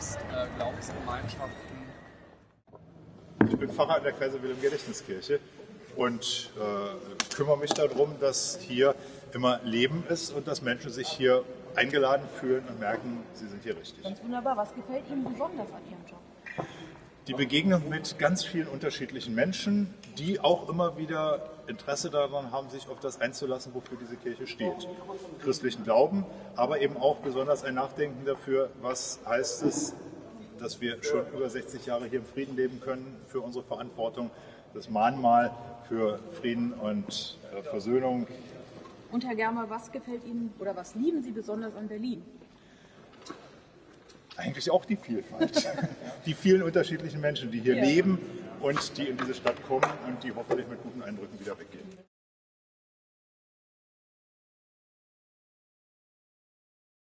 Volksgemeinschaften. Ich bin Pfarrer in der Kaiser Wilhelm Gedächtniskirche und äh, kümmere mich darum, dass hier immer Leben ist und dass Menschen sich hier eingeladen fühlen und merken, sie sind hier richtig. Ganz wunderbar. Was gefällt Ihnen besonders an Ihrem Job? Die Begegnung mit ganz vielen unterschiedlichen Menschen, die auch immer wieder Interesse daran haben, sich auf das einzulassen, wofür diese Kirche steht. Christlichen Glauben, aber eben auch besonders ein Nachdenken dafür, was heißt es, dass wir schon über 60 Jahre hier im Frieden leben können, für unsere Verantwortung, das Mahnmal für Frieden und äh, Versöhnung. Und Herr Germer, was gefällt Ihnen oder was lieben Sie besonders an Berlin? Eigentlich auch die Vielfalt. Die vielen unterschiedlichen Menschen, die hier Ja. leben und die in diese Stadt kommen und die hoffentlich mit guten Eindrücken wieder weggehen.